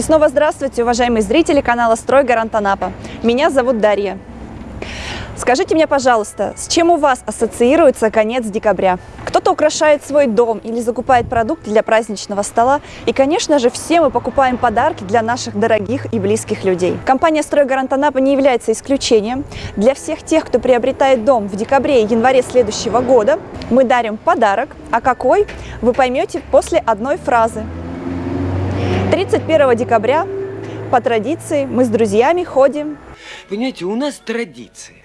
И снова здравствуйте, уважаемые зрители канала «Строй Гарант Анапа». Меня зовут Дарья. Скажите мне, пожалуйста, с чем у вас ассоциируется конец декабря? Кто-то украшает свой дом или закупает продукты для праздничного стола. И, конечно же, все мы покупаем подарки для наших дорогих и близких людей. Компания «Стройгарант Анапа» не является исключением. Для всех тех, кто приобретает дом в декабре и январе следующего года, мы дарим подарок. А какой, вы поймете после одной фразы. 31 декабря по традиции мы с друзьями ходим. Понимаете, у нас традиция.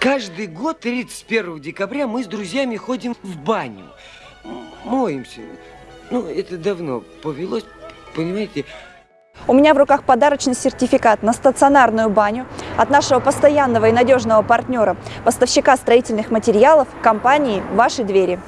Каждый год 31 декабря мы с друзьями ходим в баню. Моемся. Ну, это давно повелось, понимаете. У меня в руках подарочный сертификат на стационарную баню от нашего постоянного и надежного партнера, поставщика строительных материалов компании «Ваши двери».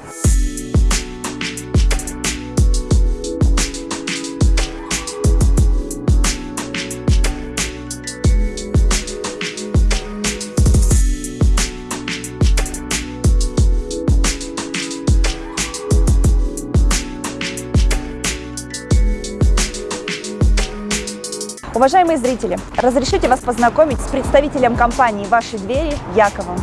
Уважаемые зрители, разрешите вас познакомить с представителем компании «Ваши двери» Яковом.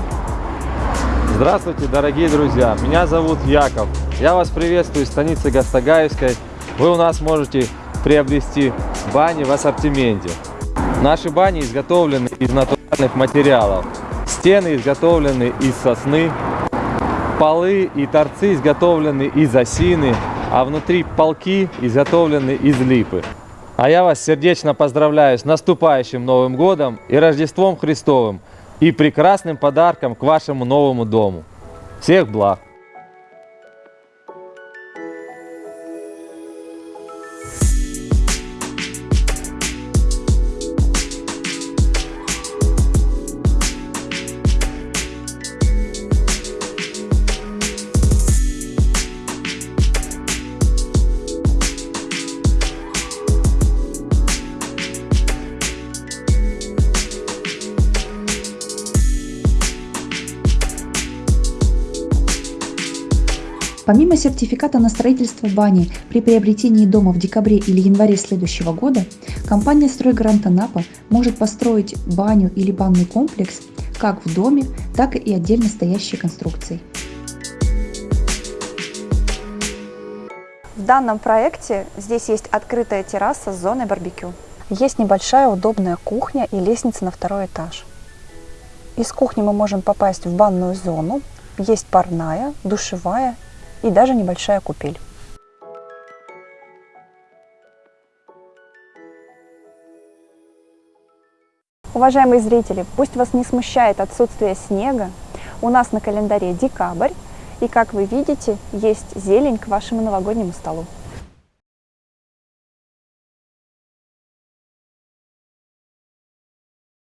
Здравствуйте, дорогие друзья! Меня зовут Яков. Я вас приветствую из станицы Гастагаевской. Вы у нас можете приобрести бани в ассортименте. Наши бани изготовлены из натуральных материалов. Стены изготовлены из сосны, полы и торцы изготовлены из осины, а внутри полки изготовлены из липы. А я вас сердечно поздравляю с наступающим Новым Годом и Рождеством Христовым и прекрасным подарком к вашему новому дому. Всех благ! Помимо сертификата на строительство бани при приобретении дома в декабре или январе следующего года, компания «Стройгарант Анапа» может построить баню или банный комплекс как в доме, так и отдельно стоящей конструкцией. В данном проекте здесь есть открытая терраса с зоной барбекю. Есть небольшая удобная кухня и лестница на второй этаж. Из кухни мы можем попасть в банную зону. Есть парная, душевая и даже небольшая купель. Уважаемые зрители, пусть вас не смущает отсутствие снега, у нас на календаре декабрь, и как вы видите, есть зелень к вашему новогоднему столу.